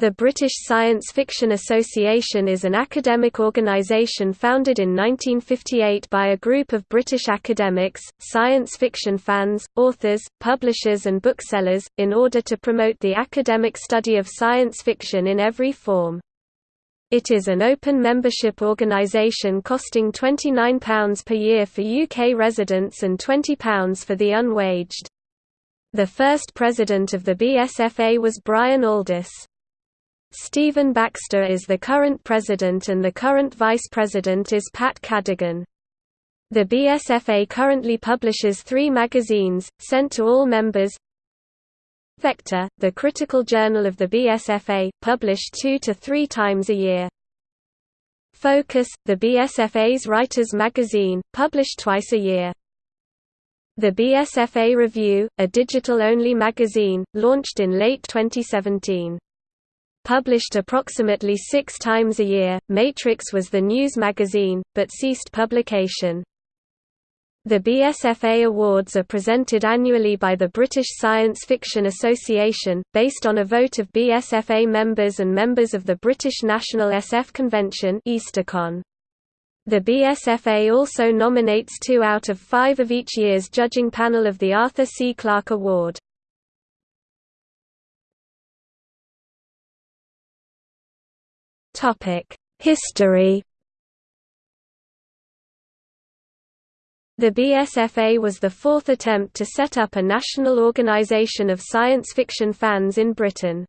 The British Science Fiction Association is an academic organisation founded in 1958 by a group of British academics, science fiction fans, authors, publishers and booksellers, in order to promote the academic study of science fiction in every form. It is an open membership organisation costing £29 per year for UK residents and £20 for the unwaged. The first president of the BSFA was Brian Aldiss. Stephen Baxter is the current president and the current vice president is Pat Cadigan. The BSFA currently publishes three magazines, sent to all members Vector, the critical journal of the BSFA, published two to three times a year. Focus, the BSFA's writers' magazine, published twice a year. The BSFA Review, a digital-only magazine, launched in late 2017. Published approximately six times a year, Matrix was the news magazine, but ceased publication. The BSFA Awards are presented annually by the British Science Fiction Association, based on a vote of BSFA members and members of the British National SF Convention Eastercon. The BSFA also nominates two out of five of each year's judging panel of the Arthur C. Clarke Award. History The BSFA was the fourth attempt to set up a national organisation of science fiction fans in Britain.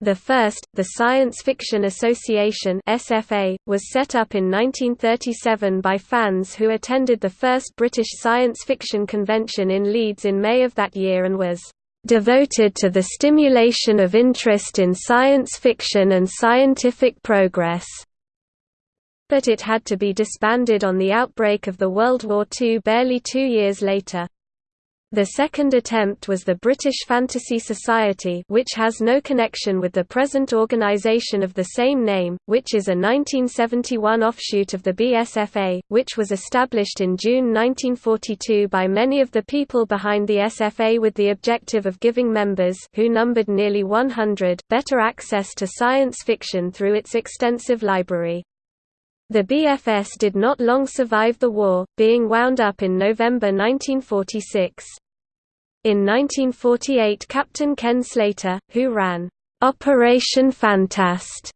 The first, the Science Fiction Association SFA, was set up in 1937 by fans who attended the first British Science Fiction Convention in Leeds in May of that year and was devoted to the stimulation of interest in science fiction and scientific progress. But it had to be disbanded on the outbreak of the World War II barely two years later. The second attempt was the British Fantasy Society which has no connection with the present organisation of the same name, which is a 1971 offshoot of the BSFA, which was established in June 1942 by many of the people behind the SFA with the objective of giving members who numbered nearly 100 better access to science fiction through its extensive library. The BFS did not long survive the war, being wound up in November 1946. In 1948 Captain Ken Slater, who ran, "'Operation Fantast'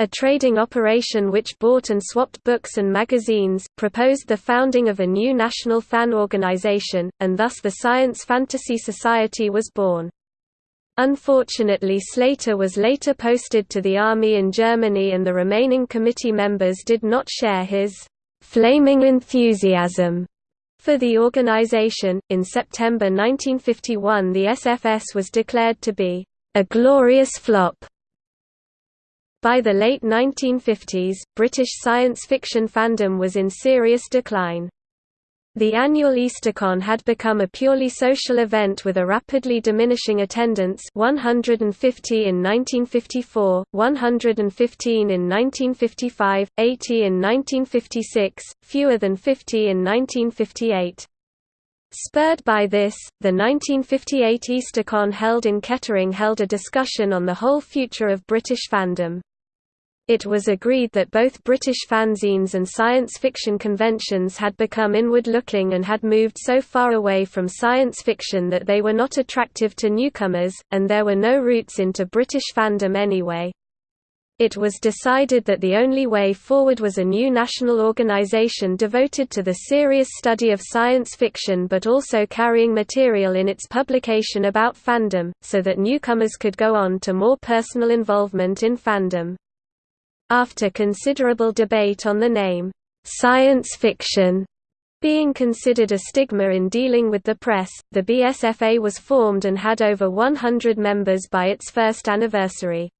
a trading operation which bought and swapped books and magazines, proposed the founding of a new national fan organization, and thus the Science Fantasy Society was born. Unfortunately Slater was later posted to the army in Germany and the remaining committee members did not share his «flaming enthusiasm» for the organization. In September 1951 the SFS was declared to be «a glorious flop». By the late 1950s, British science fiction fandom was in serious decline. The annual Eastercon had become a purely social event with a rapidly diminishing attendance 150 in 1954, 115 in 1955, 80 in 1956, fewer than 50 in 1958. Spurred by this, the 1958 Eastercon held in Kettering held a discussion on the whole future of British fandom. It was agreed that both British fanzines and science fiction conventions had become inward-looking and had moved so far away from science fiction that they were not attractive to newcomers, and there were no roots into British fandom anyway. It was decided that the only way forward was a new national organisation devoted to the serious study of science fiction but also carrying material in its publication about fandom, so that newcomers could go on to more personal involvement in fandom. After considerable debate on the name, "'science fiction' being considered a stigma in dealing with the press, the BSFA was formed and had over 100 members by its first anniversary.